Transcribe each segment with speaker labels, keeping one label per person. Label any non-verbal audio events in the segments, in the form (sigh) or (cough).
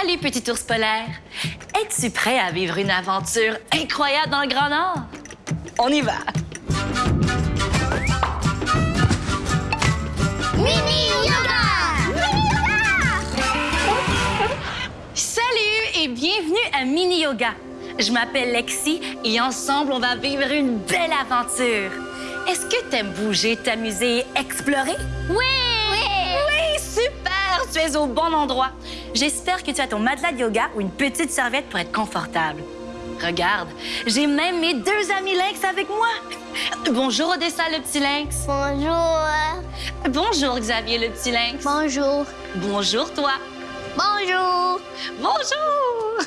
Speaker 1: Salut, petit ours polaire. Es-tu prêt à vivre une aventure incroyable dans le Grand Nord? On y va.
Speaker 2: Mini yoga! Mini yoga!
Speaker 1: Salut et bienvenue à Mini Yoga. Je m'appelle Lexi et ensemble, on va vivre une belle aventure. Est-ce que t'aimes bouger, t'amuser et explorer?
Speaker 2: Oui! Oui!
Speaker 1: Oui, super! Tu es au bon endroit. J'espère que tu as ton matelas de yoga ou une petite serviette pour être confortable. Regarde, j'ai même mes deux amis lynx avec moi. Bonjour Odessa, le petit lynx.
Speaker 2: Bonjour!
Speaker 1: Bonjour Xavier, le petit lynx.
Speaker 2: Bonjour!
Speaker 1: Bonjour toi.
Speaker 2: Bonjour!
Speaker 1: Bonjour!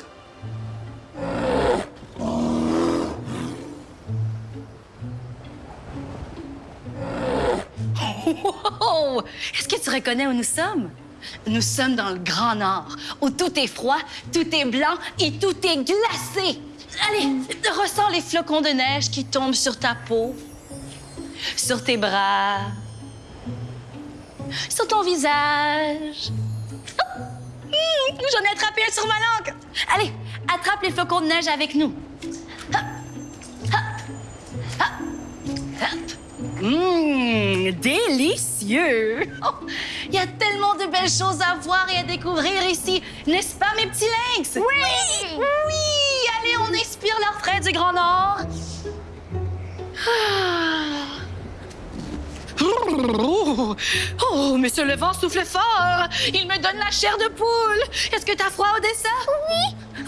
Speaker 1: (laughs) Oh! Est-ce que tu reconnais où nous sommes? Nous sommes dans le Grand Nord, où tout est froid, tout est blanc et tout est glacé. Allez, ressens les flocons de neige qui tombent sur ta peau, sur tes bras, sur ton visage. Oh! Hum, J'en ai attrapé un sur ma langue. Allez, attrape les flocons de neige avec nous. Hop, hop, hop, hop. Hum, délicieux. Oh, Il y a tellement de belles choses à voir et à découvrir ici, n'est-ce pas, mes petits lynx?
Speaker 2: Oui!
Speaker 1: Oui! Allez, on inspire l'air frais du Grand Nord. Ah. Oh, oh, monsieur le vent souffle fort. Il me donne la chair de poule. Est-ce que t'as froid, Odessa? Oui.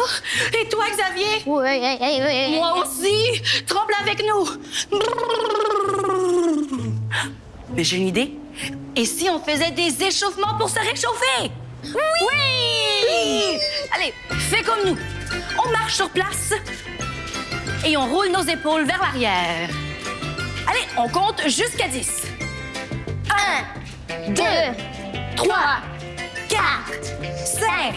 Speaker 1: et toi, Xavier?
Speaker 2: Oui, oui, oui.
Speaker 1: Moi aussi. Tremble avec nous. Mais j'ai une idée. Et si on faisait des échauffements pour se réchauffer? Oui! Allez, fais comme nous. On marche sur place et on roule nos épaules vers l'arrière. Allez, on compte jusqu'à 10.
Speaker 2: Un, deux, trois, quatre, cinq,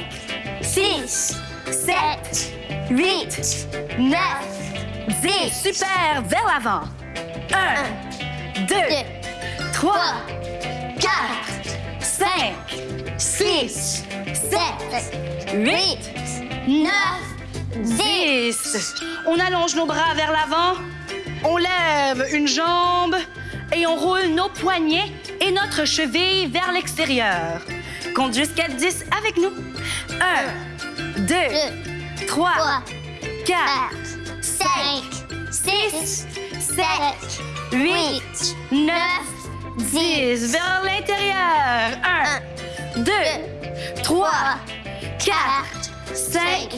Speaker 2: six, sept, huit, neuf, dix.
Speaker 1: Super, vers l'avant. Un, deux,
Speaker 2: Deux,
Speaker 1: trois,
Speaker 2: quatre,
Speaker 1: cinq,
Speaker 2: six, sept,
Speaker 1: huit,
Speaker 2: neuf, dix.
Speaker 1: dix. On allonge nos bras vers l'avant, on lève une jambe et on roule nos poignets et notre cheville vers l'extérieur. Compte jusqu'à 10 avec nous. Un, deux,
Speaker 2: Deux,
Speaker 1: trois,
Speaker 2: trois,
Speaker 1: quatre,
Speaker 2: quatre, cinq, six, sept,
Speaker 1: huit,
Speaker 2: huit,
Speaker 1: neuf,
Speaker 2: neuf,
Speaker 1: dix.
Speaker 2: dix.
Speaker 1: Vers l'intérieur. Un, deux,
Speaker 2: Deux,
Speaker 1: trois,
Speaker 2: trois,
Speaker 1: quatre, cinq,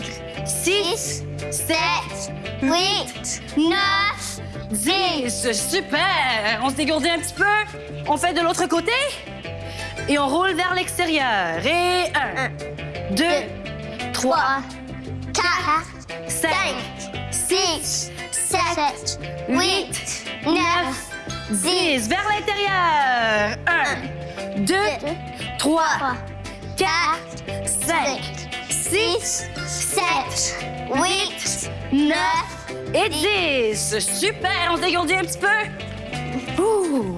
Speaker 1: six,
Speaker 2: sept, huit, neuf,
Speaker 1: dix. Super! On se dégourdit un petit peu. On fait de l'autre côté. Et on roule vers l'extérieur. Et un, deux, trois,
Speaker 2: trois, quatre,
Speaker 1: cinq,
Speaker 2: cinq, six, sept, huit, neuf,
Speaker 1: dix. Vers l'intérieur. Un, deux, trois,
Speaker 2: trois,
Speaker 1: quatre, cinq,
Speaker 2: six, sept, huit,
Speaker 1: neuf et dix. Super! On se dégourdit un petit peu. Ouh.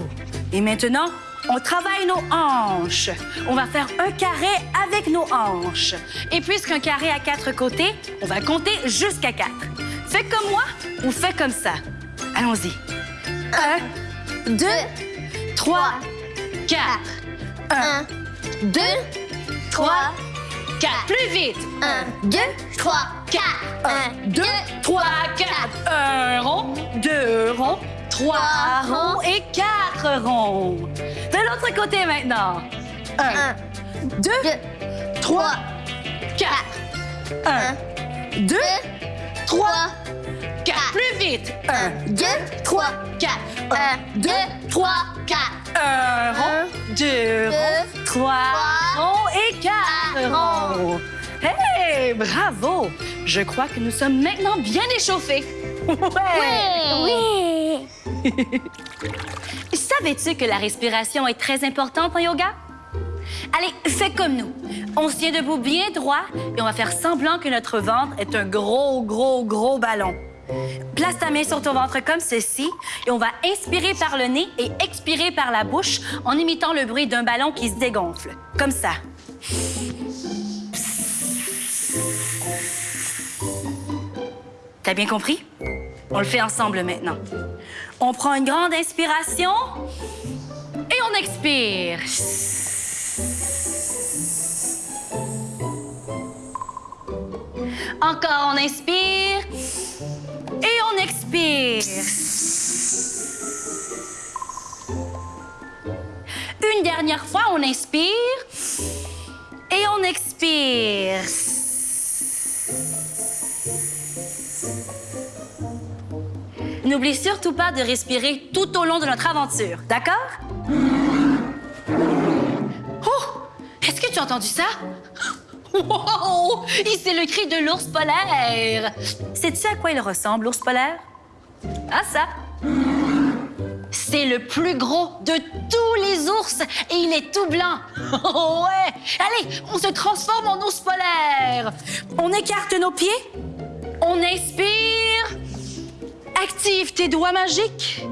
Speaker 1: Et maintenant, on travaille nos hanches. On va faire un carré avec nos hanches. Et puisqu'un carré a quatre côtés, on va compter jusqu'à quatre. Fais comme moi ou fais comme ça. Allons-y. Un, deux, trois, quatre. Un,
Speaker 2: un, deux,
Speaker 1: trois, quatre. Plus vite.
Speaker 2: un, deux, trois, quatre, un,
Speaker 1: Deux, trois, quatre. Un rond, deux ronds, trois ronds et quatre ronds. De l'autre côté maintenant. Un,
Speaker 2: un,
Speaker 1: deux,
Speaker 2: deux,
Speaker 1: trois, quatre. Un, deux, trois, quatre. Plus vite. Un,
Speaker 2: deux, trois,
Speaker 1: quatre.
Speaker 2: un, deux, trois, quatre,
Speaker 1: Un rond, deux ronds, trois ronds et quatre ronds. Hey, bravo! Je crois que nous sommes maintenant bien échauffés. (laughs) Ouais!
Speaker 2: Oui. (laughs)
Speaker 1: Savais-tu que la respiration est très importante en yoga? Allez, fais comme nous. On se tient debout bien droit et on va faire semblant que notre ventre est un gros, gros, gros ballon. Place ta main sur ton ventre comme ceci et on va inspirer par le nez et expirer par la bouche en imitant le bruit d'un ballon qui se dégonfle. Comme ça. T'as bien compris? On le fait ensemble maintenant. On prend une grande inspiration et on expire. Encore, on inspire et on expire. Une dernière fois, on inspire et on expire. N'oublie surtout pas de respirer tout au long de notre aventure, d'accord? Oh! Est-ce que tu as entendu ça? Wow! C'est le cri de l'ours polaire! Sais-tu à quoi il ressemble, l'ours polaire? À ça! C'est le plus gros de tous les ours et il est tout blanc. (laughs) ouais! Allez, on se transforme en ours polaire. On écarte nos pieds. On inspire. Active tes doigts magiques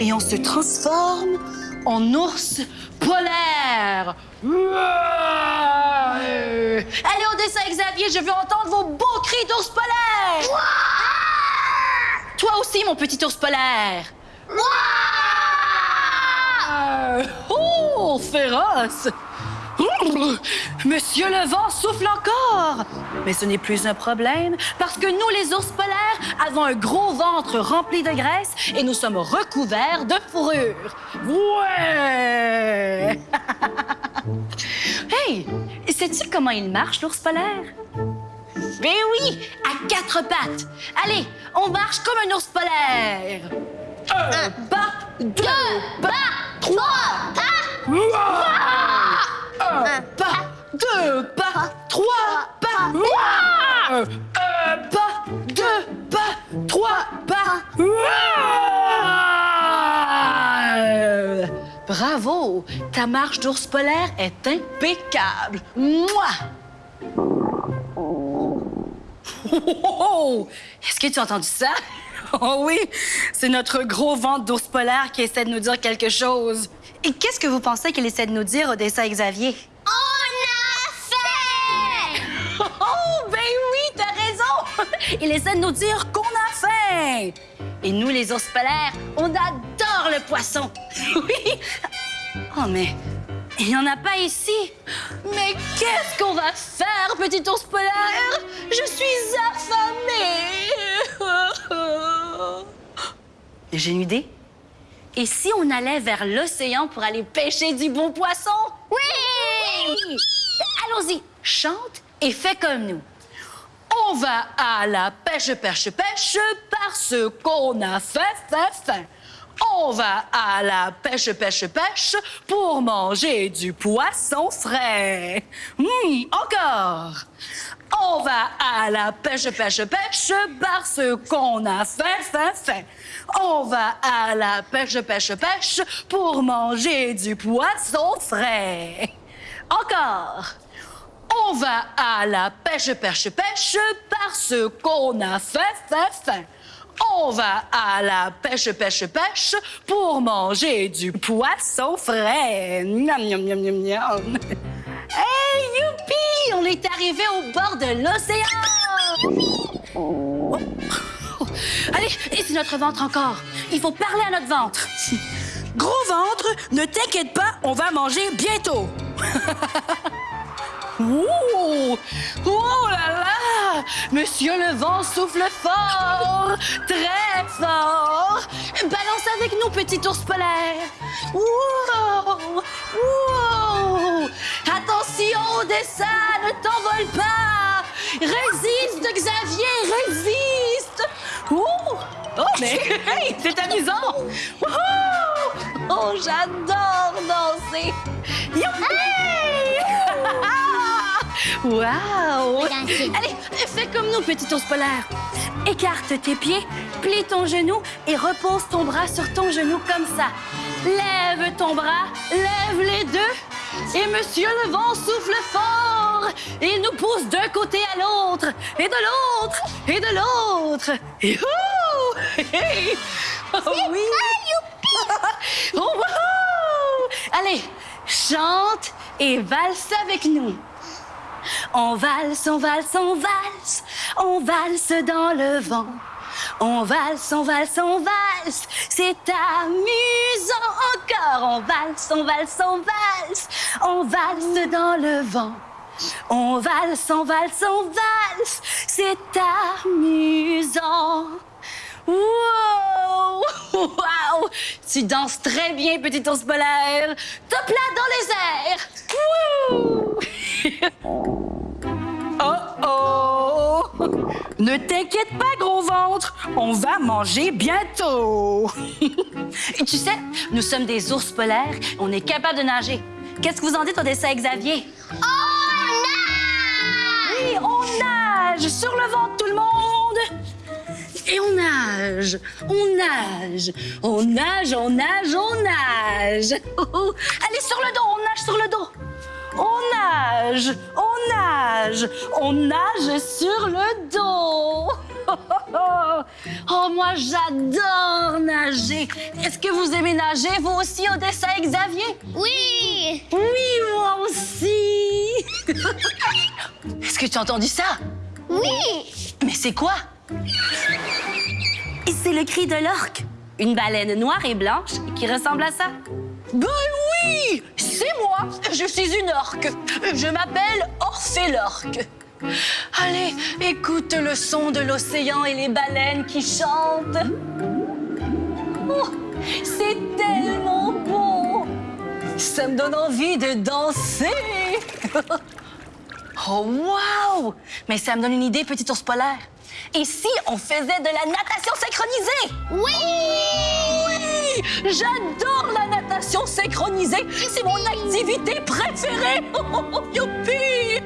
Speaker 1: et on se transforme en ours polaire. Allez au dessin, Xavier, je veux entendre vos beaux cris d'ours polaire. Toi aussi, mon petit ours polaire. Oh, féroce! Monsieur le vent souffle encore! Mais ce n'est plus un problème parce que nous, les ours polaires, avons un gros ventre rempli de graisse et nous sommes recouverts de fourrure. Ouais! (laughs) hey! Sais-tu comment il marche, l'ours polaire? Ben oui, à quatre pattes. Allez, on marche comme un ours polaire. Un pas, deux pas, trois pas. Un pas, deux marche d'ours polaire est impeccable. Moi. Oh! Est-ce que tu as entendu ça? Oh oui, c'est notre gros ventre d'ours polaire qui essaie de nous dire quelque chose. Et qu'est-ce que vous pensez qu'il essaie de nous dire, Odessa Xavier?
Speaker 2: On a fait! (laughs)
Speaker 1: Oh, ben oui, t'as raison! Il essaie de nous dire qu'on a faim! Et nous, les ours polaires, on adore le poisson! (laughs) Oui! Oh, mais il n'y en a pas ici! Mais qu'est-ce qu'on va faire, petit ours polaire? Je suis affamée! J'ai une idée. Et si on allait vers l'océan pour aller pêcher du bon poisson? Oui! Allons-y, chante et fais comme nous. On va à la pêche, pêche, pêche, parce qu'on a faim, faim, faim. On va à la pêche, pêche, pêche pour manger du poisson frais. Hum, encore. On va à la pêche, pêche, pêche parce qu'on a faim, faim, faim. On va à la pêche, pêche, pêche pour manger du poisson frais. Encore. On va à la pêche, pêche, pêche parce qu'on a faim, faim, faim. On va à la pêche, pêche, pêche pour manger du poisson frais. Miam, miam, miam, miam, miam. Hey, youpi! On est arrivé au bord de l'océan! Oh. Allez, et c'est notre ventre encore. Il faut parler à notre ventre. Gros ventre, ne t'inquiète pas, on va manger bientôt. (laughs) Ouh! Oh là là! Monsieur le vent souffle fort, très fort. Balance avec nous, petit ours polaire. Wow! Wow! Attention, dessin, ne t'envole pas. Résiste, Xavier, résiste. Ouh! Oh, mais c'est amusant. Oh, j'adore danser. Youpi! Wow! Allez, fais comme nous, petit ours polaire. Écarte tes pieds, plie ton genou et repose ton bras sur ton genou comme ça. Lève ton bras, lève les deux. Et monsieur le vent souffle fort. Il nous pousse d'un côté à l'autre, et de l'autre, et de l'autre. Youhou! Oh oui! Oh! Allez, chante et valse avec nous. On valse, on valse, on valse, on valse dans le vent. On valse, on valse, on valse. C'est amusant encore. On valse, on valse, on valse. On valse dans le vent. On valse, on valse, on valse. C'est amusant. Wow! Wow! Tu danses très bien, petit ours polaire. Top là dans les airs. Wouh! (laughs) Oh oh! Ne t'inquiète pas, gros ventre. On va manger bientôt. (laughs) Et tu sais, nous sommes des ours polaires. On est capable de nager. Qu'est-ce que vous en dites au dessin Xavier?
Speaker 2: On
Speaker 1: Oui, on nage sur le ventre, tout le monde. Et on nage, on nage, on nage, on nage, on nage. Allez, sur le dos, on nage sur le dos. On nage, on nage, on nage sur le dos. (laughs) Oh, moi, j'adore nager. Est-ce que vous aimez nager, vous aussi, Odessa et Xavier?
Speaker 2: Oui.
Speaker 1: Oui, moi aussi. (laughs) Est-ce que tu as entendu ça?
Speaker 2: Oui.
Speaker 1: Mais c'est quoi? C'est le cri de l'orque. Une baleine noire et blanche qui ressemble à ça. Ben oui! C'est moi! Je suis une orque. Je m'appelle Orphée l'orque. Allez, écoute le son de l'océan et les baleines qui chantent. Oh, c'est tellement beau! Ça me donne envie de danser! (laughs) Oh, wow! Mais ça me donne une idée, petit ours polaire. Et si on faisait de la natation synchronisée?
Speaker 2: Oui.
Speaker 1: Oui! J'adore la natation synchronisée. C'est mon activité préférée. (laughs) Youpi!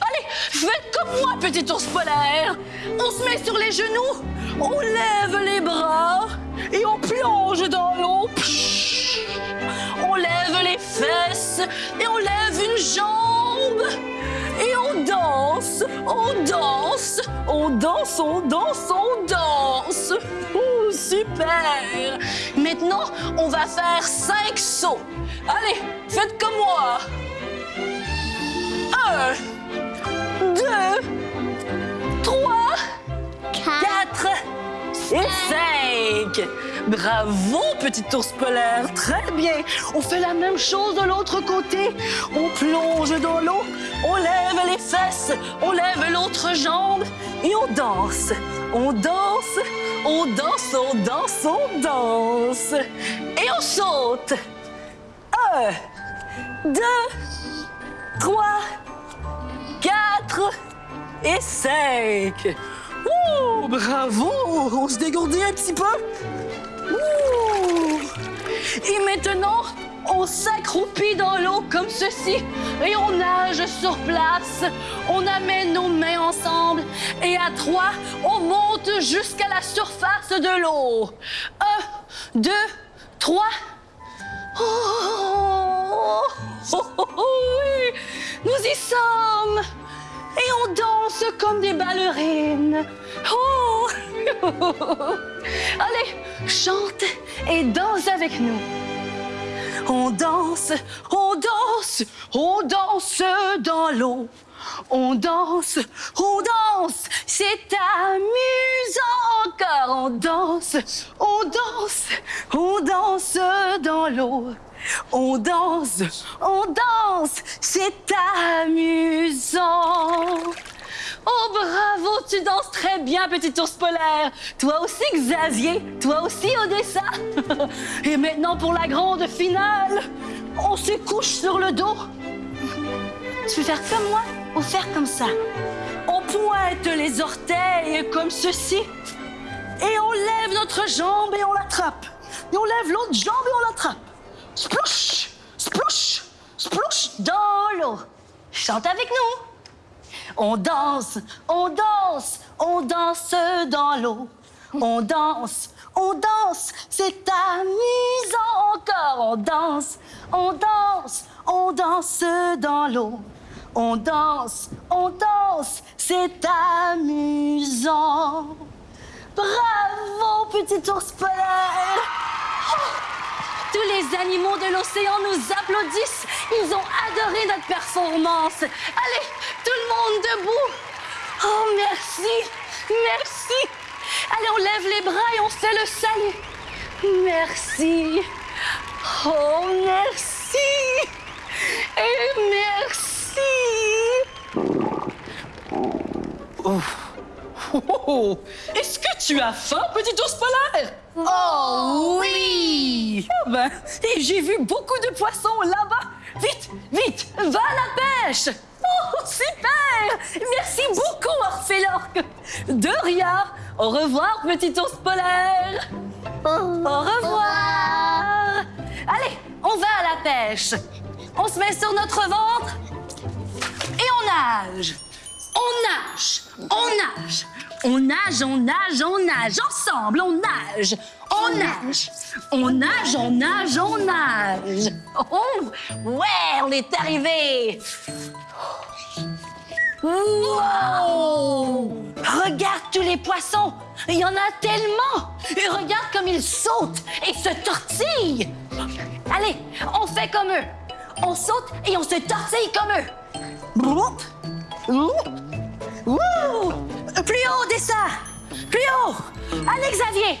Speaker 1: Allez, faites comme moi, petit ours polaire. On se met sur les genoux, on lève les bras et on plonge dans l'eau. On lève les fesses et on lève une jambe. On danse, on danse, on danse, on danse, on danse. Super. Maintenant, on va faire cinq sauts. Allez, faites comme moi. Un, deux, trois, quatre et cinq. Bravo, petit ours polaire. Très bien. On fait la même chose de l'autre côté. On plonge dans l'eau, on lève les fesses, on lève l'autre jambe et on danse. On danse, on danse, on danse, on danse. Et on saute. Un, deux, trois, quatre et cinq. Ouh, bravo! On se dégourdit un petit peu. Ouh. Et maintenant, on s'accroupit dans l'eau comme ceci et on nage sur place. On amène nos mains ensemble et à trois, on monte jusqu'à la surface de l'eau. Un, deux, trois. Oh, oh, oh, oh, oui, nous y sommes. Et on danse comme des ballerines. (laughs) Allez, chante et danse avec nous. On danse, on danse, on danse dans l'eau. On danse, on danse, c'est amusant encore. On danse, on danse, on danse dans l'eau. On danse, on danse, c'est amusant. Oh, bravo, tu danses très bien, petit ours polaire. Toi aussi, Xavier. Toi aussi, Odessa. (laughs) Et maintenant, pour la grande finale, on se couche sur le dos. Tu veux faire comme moi ou faire comme ça? On pointe les orteils comme ceci. Et on lève notre jambe et on l'attrape. Et on lève l'autre jambe et on l'attrape. Splouch, splouch, splouch dans l'eau. Chante avec nous. On danse, on danse, on danse dans l'eau. On danse, on danse, c'est amusant encore. On danse, on danse, on danse dans l'eau. On danse, on danse, c'est amusant. Bravo, petit ours polaire! Tous les animaux de l'océan nous applaudissent. Ils ont adoré notre performance. Allez, tout le monde debout. Oh, merci. Merci. Allez, on lève les bras et on fait le salut. Merci. Oh, merci. Et merci. (laughs) Oh. Oh, oh. Est-ce que tu as faim, petit ours polaire? Oh oui! Ah ben, et j'ai vu beaucoup de poissons là-bas. Vite, vite, va à la pêche! Oh, super! Merci beaucoup, Orphélorque. De rien. Au revoir, petit ours polaire. Au revoir. Allez, on va à la pêche. On se met sur notre ventre et on nage. On nage, on nage, on nage, on nage, on nage, ensemble, on nage, on nage, on nage, on nage, on nage. Oh, ouais, on est arrivé. Wow! Regarde tous les poissons, il y en a tellement. Et regarde comme ils sautent et se tortillent. Allez, on fait comme eux. On saute et on se tortille comme eux. Allez, Xavier.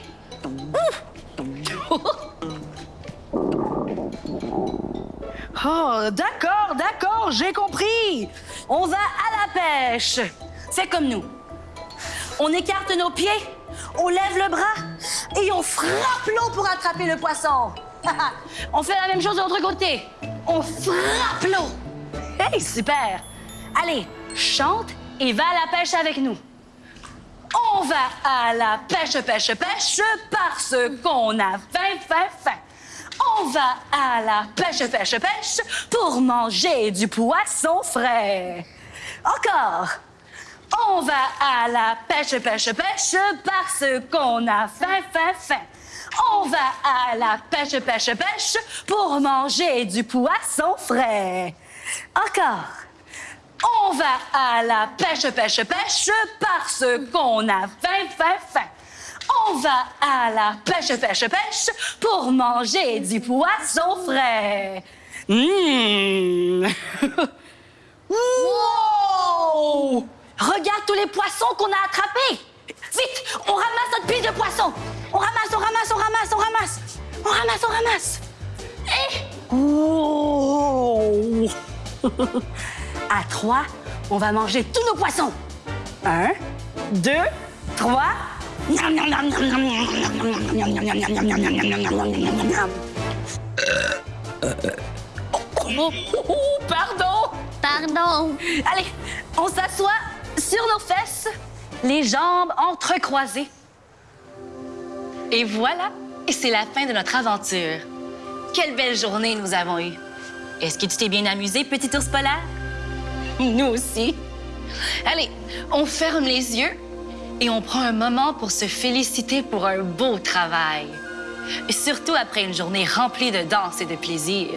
Speaker 1: Oh, d'accord, d'accord, j'ai compris. On va à la pêche. Fais comme nous. On écarte nos pieds, on lève le bras et on frappe l'eau pour attraper le poisson. (laughs) on fait la même chose de l'autre côté. On frappe l'eau. Hey, super. Allez, chante et va à la pêche avec nous. On va à la pêche, pêche, pêche parce qu'on a faim, faim, faim. On va à la pêche, pêche, pêche pour manger du poisson frais. Encore. On va à la pêche, pêche, pêche parce qu'on a faim, faim, faim. On va à la pêche, pêche, pêche pour manger du poisson frais. Encore. On va à la pêche, pêche, pêche parce qu'on a faim, faim, faim. On va à la pêche, pêche, pêche pour manger du poisson frais. Mmh. (laughs) wow! Regarde tous les poissons qu'on a attrapés. Vite, on ramasse notre pile de poissons. On ramasse, on ramasse, on ramasse, on ramasse. On ramasse, on ramasse. Et... Wow! (laughs) À trois, on va manger tous nos poissons. Un, deux, trois. Oh, oh, oh, pardon.
Speaker 2: Pardon.
Speaker 1: Allez, on s'assoit sur nos fesses, les jambes entrecroisées. Et voilà, et c'est la fin de notre aventure. Quelle belle journée nous avons eue. Est-ce que tu t'es bien amusé, petit ours polaire? (laughs) Nous aussi. Allez, on ferme les yeux et on prend un moment pour se féliciter pour un beau travail. Surtout après une journée remplie de danse et de plaisir.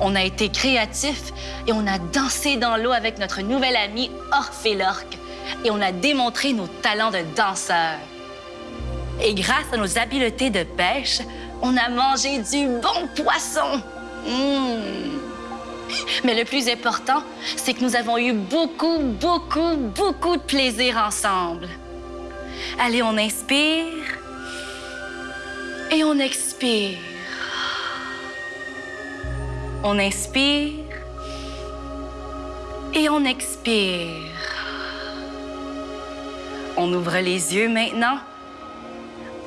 Speaker 1: On a été créatifs et on a dansé dans l'eau avec notre nouvelle amie Orphélorque et on a démontré nos talents de danseurs. Et grâce à nos habiletés de pêche, on a mangé du bon poisson. Mmh. Mais le plus important, c'est que nous avons eu beaucoup, beaucoup, beaucoup de plaisir ensemble. Allez, on inspire et on expire. On inspire et on expire. On ouvre les yeux maintenant.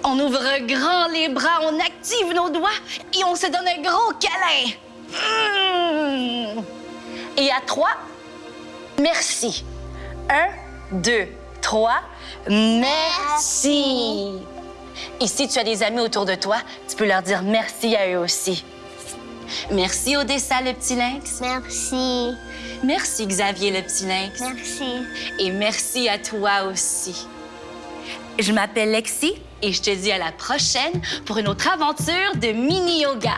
Speaker 1: On ouvre grand les bras, on active nos doigts et on se donne un gros câlin. Mmh. Et à trois, merci. Un, deux, trois, merci. Et si tu as des amis autour de toi, tu peux leur dire merci à eux aussi. Merci Odessa, le petit lynx.
Speaker 2: Merci.
Speaker 1: Merci Xavier, le petit lynx.
Speaker 2: Merci.
Speaker 1: Et merci à toi aussi. Je m'appelle Lexi et je te dis à la prochaine pour une autre aventure de mini-yoga.